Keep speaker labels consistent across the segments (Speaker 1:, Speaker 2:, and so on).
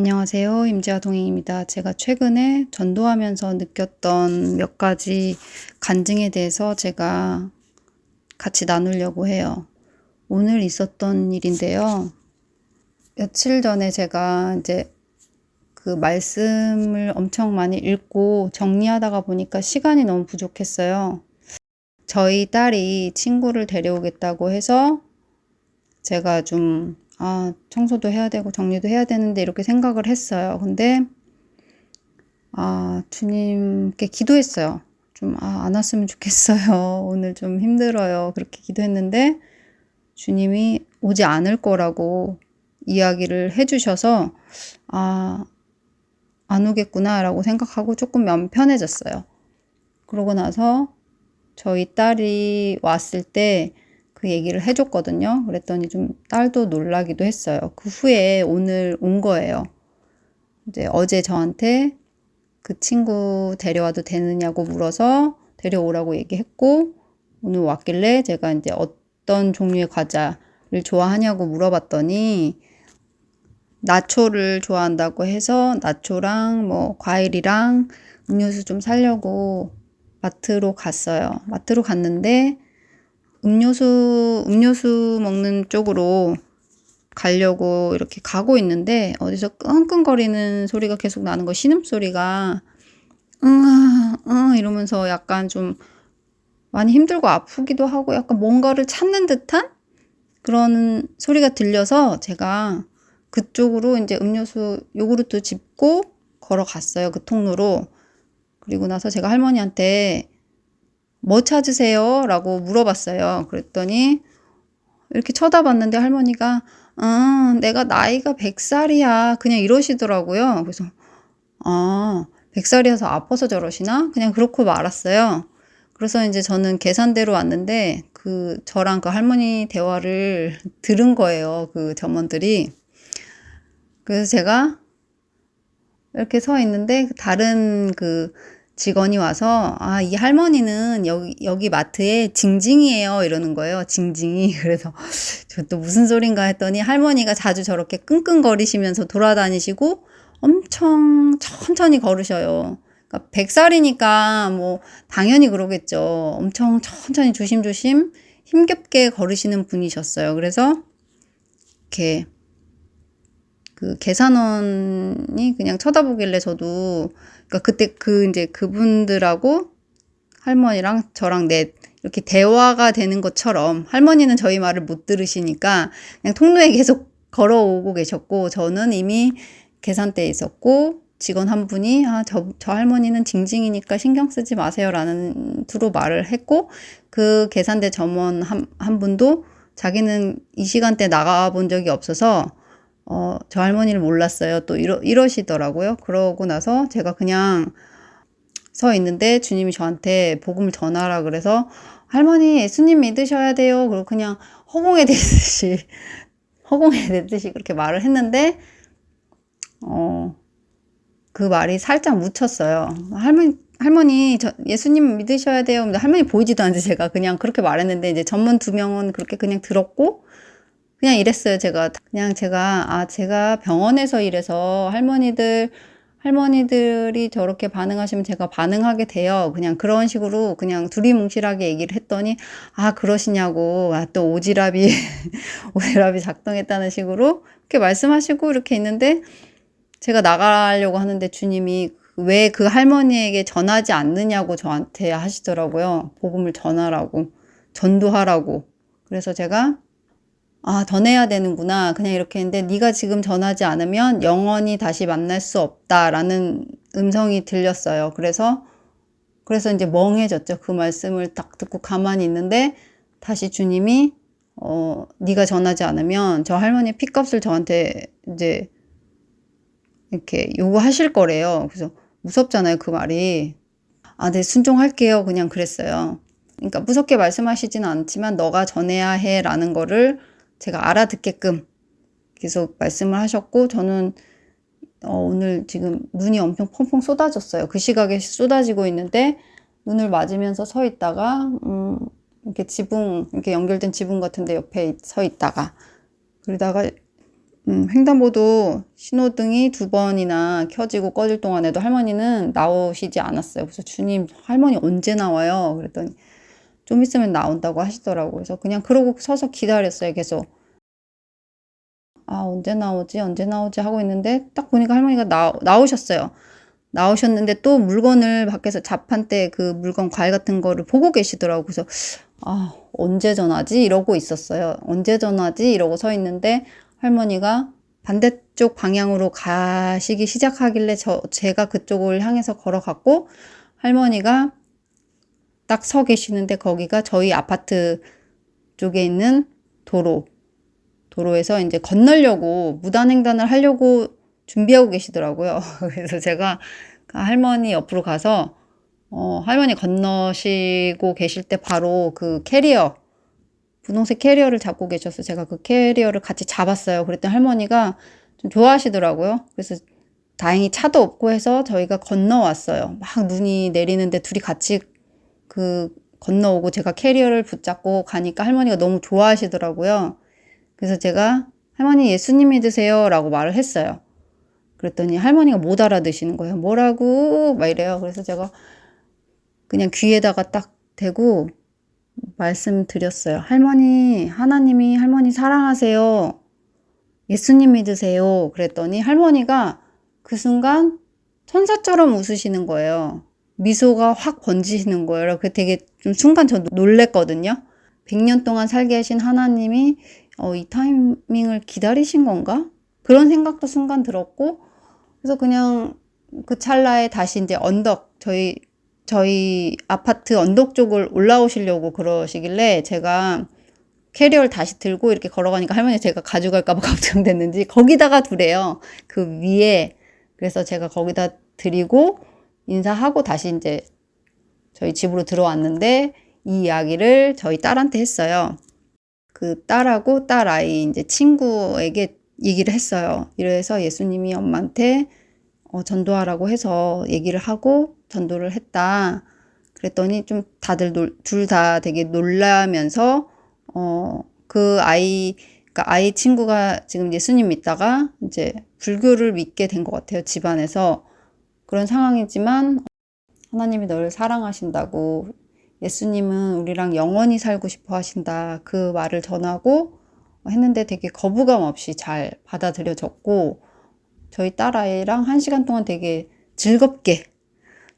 Speaker 1: 안녕하세요. 임지아 동행입니다. 제가 최근에 전도하면서 느꼈던 몇 가지 간증에 대해서 제가 같이 나누려고 해요. 오늘 있었던 일인데요. 며칠 전에 제가 이제 그 말씀을 엄청 많이 읽고 정리하다가 보니까 시간이 너무 부족했어요. 저희 딸이 친구를 데려오겠다고 해서 제가 좀 아, 청소도 해야 되고 정리도 해야 되는데 이렇게 생각을 했어요. 근데 아, 주님께 기도했어요. 좀 아, 안 왔으면 좋겠어요. 오늘 좀 힘들어요. 그렇게 기도했는데 주님이 오지 않을 거라고 이야기를 해주셔서 아, 안 오겠구나 라고 생각하고 조금 마음 편해졌어요. 그러고 나서 저희 딸이 왔을 때 그 얘기를 해줬거든요. 그랬더니 좀 딸도 놀라기도 했어요. 그 후에 오늘 온 거예요. 이제 어제 저한테 그 친구 데려와도 되느냐고 물어서 데려오라고 얘기했고 오늘 왔길래 제가 이제 어떤 종류의 과자를 좋아하냐고 물어봤더니 나초를 좋아한다고 해서 나초랑 뭐 과일이랑 음료수 좀 사려고 마트로 갔어요. 마트로 갔는데 음료수, 음료수 먹는 쪽으로 가려고 이렇게 가고 있는데 어디서 끙끙거리는 소리가 계속 나는 거 신음소리가 응, 응 이러면서 약간 좀 많이 힘들고 아프기도 하고 약간 뭔가를 찾는 듯한 그런 소리가 들려서 제가 그쪽으로 이제 음료수 요구르트 짚고 걸어갔어요. 그 통로로. 그리고 나서 제가 할머니한테 뭐 찾으세요? 라고 물어봤어요. 그랬더니 이렇게 쳐다봤는데 할머니가 아, 내가 나이가 100살이야. 그냥 이러시더라고요. 그래서 아, 100살이어서 아파서 저러시나? 그냥 그렇고 말았어요. 그래서 이제 저는 계산대로 왔는데 그 저랑 그 할머니 대화를 들은 거예요. 그 점원들이. 그래서 제가 이렇게 서 있는데 다른 그 직원이 와서 아, 이 할머니는 여기, 여기 마트에 징징이에요. 이러는 거예요. 징징이. 그래서 저 또 무슨 소린가 했더니 할머니가 자주 저렇게 끙끙거리시면서 돌아다니시고 엄청 천천히 걸으셔요. 그러니까 100살이니까 뭐 당연히 그러겠죠. 엄청 천천히 조심조심 힘겹게 걸으시는 분이셨어요. 그래서 이렇게 그 계산원이 그냥 쳐다보길래 저도 그러니까 그때 그 이제 그분들하고 할머니랑 저랑 넷 이렇게 대화가 되는 것처럼 할머니는 저희 말을 못 들으시니까 그냥 통로에 계속 걸어오고 계셨고 저는 이미 계산대에 있었고 직원 한 분이 아, 저, 저 할머니는 징징이니까 신경 쓰지 마세요라는 투로 말을 했고 그 계산대 점원 한, 한 분도 자기는 이 시간대 나가 본 적이 없어서 어, 저 할머니를 몰랐어요. 또 이러, 이러시더라고요. 그러고 나서 제가 그냥 서 있는데 주님이 저한테 복음을 전하라 그래서 할머니 예수님 믿으셔야 돼요. 그리고 그냥 허공에 대듯이 허공에 대듯이 그렇게 말을 했는데 어, 그 말이 살짝 묻혔어요. 할머니 할머니 저 예수님 믿으셔야 돼요. 근데 할머니 보이지도 않는데 제가 그냥 그렇게 말했는데 이제 전문 두 명은 그렇게 그냥 들었고 그냥 이랬어요, 제가. 그냥 제가, 아, 제가 병원에서 일해서 할머니들, 할머니들이 저렇게 반응하시면 제가 반응하게 돼요. 그냥 그런 식으로 그냥 두리뭉실하게 얘기를 했더니, 아, 그러시냐고, 아, 또 오지랖이, 오지랖이 작동했다는 식으로 이렇게 말씀하시고 이렇게 있는데, 제가 나가려고 하는데 주님이 왜 그 할머니에게 전하지 않느냐고 저한테 하시더라고요. 복음을 전하라고, 전도하라고. 그래서 제가 아, 더 내야 되는구나. 그냥 이렇게 했는데 네가 지금 전하지 않으면 영원히 다시 만날 수 없다라는 음성이 들렸어요. 그래서 그래서 이제 멍해졌죠. 그 말씀을 딱 듣고 가만히 있는데 다시 주님이 어, 네가 전하지 않으면 저 할머니 피값을 저한테 이제 이렇게 요구하실 거래요. 그래서 무섭잖아요. 그 말이. 아, 네, 순종할게요. 그냥 그랬어요. 그러니까 무섭게 말씀하시지는 않지만 너가 전해야 해 라는 거를 제가 알아듣게끔 계속 말씀을 하셨고 저는 어, 오늘 지금 눈이 엄청 펑펑 쏟아졌어요. 그 시각에 쏟아지고 있는데 눈을 맞으면서 서 있다가 음, 이렇게 지붕 이렇게 연결된 지붕 같은데 옆에 서 있다가 그러다가 음, 횡단보도 신호등이 두 번이나 켜지고 꺼질 동안에도 할머니는 나오시지 않았어요. 그래서 주님, 할머니 언제 나와요? 그랬더니 좀 있으면 나온다고 하시더라고요. 그래서 그냥 그러고 서서 기다렸어요. 계속. 아, 언제 나오지? 언제 나오지? 하고 있는데 딱 보니까 할머니가 나, 나오셨어요. 나오셨는데 또 물건을 밖에서 자판대 그 물건 과일 같은 거를 보고 계시더라고요. 그래서 아, 언제 전화지? 이러고 있었어요. 언제 전화지? 이러고 서 있는데 할머니가 반대쪽 방향으로 가시기 시작하길래 저, 제가 그쪽을 향해서 걸어갔고 할머니가 딱 서 계시는데 거기가 저희 아파트 쪽에 있는 도로, 도로에서 이제 건너려고 무단횡단을 하려고 준비하고 계시더라고요. 그래서 제가 그 할머니 옆으로 가서 어, 할머니 건너시고 계실 때 바로 그 캐리어, 분홍색 캐리어를 잡고 계셔서 제가 그 캐리어를 같이 잡았어요. 그랬더니 할머니가 좀 좋아하시더라고요. 그래서 다행히 차도 없고 해서 저희가 건너왔어요. 막 눈이 내리는데 둘이 같이 그 건너오고 제가 캐리어를 붙잡고 가니까 할머니가 너무 좋아하시더라고요. 그래서 제가 할머니 예수님 믿으세요 라고 말을 했어요. 그랬더니 할머니가 못 알아듣시는 거예요. 뭐라고? 막 이래요. 그래서 제가 그냥 귀에다가 딱 대고 말씀드렸어요. 할머니, 하나님이 할머니 사랑하세요. 예수님 믿으세요. 그랬더니 할머니가 그 순간 천사처럼 웃으시는 거예요. 미소가 확 번지시는 거예요. 그 되게 좀 순간 저 놀랬거든요. 100년 동안 살게 하신 하나님이 어, 이 타이밍을 기다리신 건가? 그런 생각도 순간 들었고, 그래서 그냥 그 찰나에 다시 이제 언덕, 저희, 저희 아파트 언덕 쪽을 올라오시려고 그러시길래 제가 캐리어를 다시 들고 이렇게 걸어가니까 할머니 제가 가져갈까봐 걱정됐는지 거기다가 두래요. 그 위에. 그래서 제가 거기다 드리고 인사하고 다시 이제 저희 집으로 들어왔는데 이 이야기를 저희 딸한테 했어요. 그 딸하고 딸 아이 이제 친구에게 얘기를 했어요. 이래서 예수님이 엄마한테 어, 전도하라고 해서 얘기를 하고 전도를 했다. 그랬더니 좀 다들 둘 다 되게 놀라면서 어, 그 아이 그러니까 아이 친구가 지금 예수님 믿다가 이제 불교를 믿게 된 것 같아요. 집안에서 그런 상황이지만 하나님이 너를 사랑하신다고 예수님은 우리랑 영원히 살고 싶어 하신다. 그 말을 전하고 했는데 되게 거부감 없이 잘 받아들여졌고 저희 딸아이랑 한 시간 동안 되게 즐겁게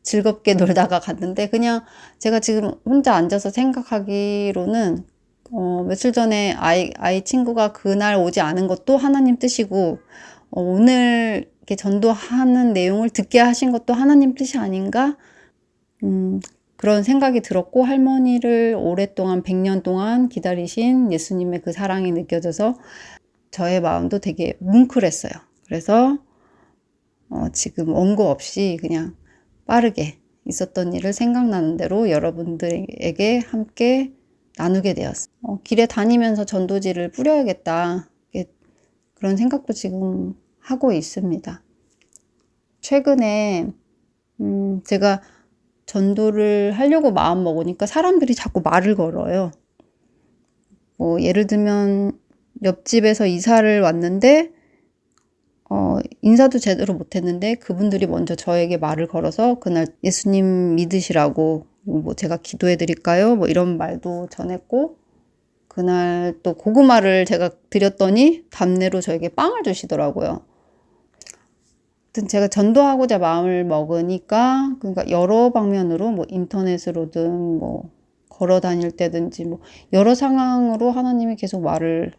Speaker 1: 즐겁게 놀다가 갔는데 그냥 제가 지금 혼자 앉아서 생각하기로는 어, 며칠 전에 아이, 아이 친구가 그날 오지 않은 것도 하나님 뜻이고 어, 오늘 이렇게 전도하는 내용을 듣게 하신 것도 하나님 뜻이 아닌가 음, 그런 생각이 들었고 할머니를 오랫동안 100년 동안 기다리신 예수님의 그 사랑이 느껴져서 저의 마음도 되게 뭉클했어요. 그래서 어, 지금 원고 없이 그냥 빠르게 있었던 일을 생각나는 대로 여러분들에게 함께 나누게 되었어요. 어, 길에 다니면서 전도지를 뿌려야겠다. 그런 생각도 지금 하고 있습니다. 최근에 음, 제가 전도를 하려고 마음 먹으니까 사람들이 자꾸 말을 걸어요. 뭐 예를 들면 옆집에서 이사를 왔는데 어, 인사도 제대로 못했는데 그분들이 먼저 저에게 말을 걸어서 그날 예수님 믿으시라고 뭐 제가 기도해 드릴까요? 뭐 이런 말도 전했고 그날 또 고구마를 제가 드렸더니 답례로 저에게 빵을 주시더라고요. 아무튼 제가 전도하고자 마음을 먹으니까 그러니까 여러 방면으로 뭐 인터넷으로든 뭐 걸어 다닐 때든지 뭐 여러 상황으로 하나님이 계속 말을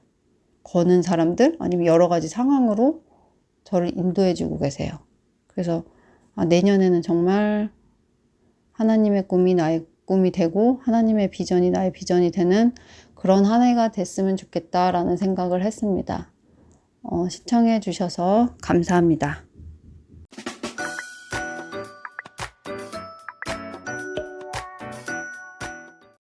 Speaker 1: 거는 사람들 아니면 여러 가지 상황으로 저를 인도해 주고 계세요. 그래서 아, 내년에는 정말 하나님의 꿈이 나의 꿈이 되고 하나님의 비전이 나의 비전이 되는 그런 한 해가 됐으면 좋겠다라는 생각을 했습니다. 어, 시청해 주셔서 감사합니다.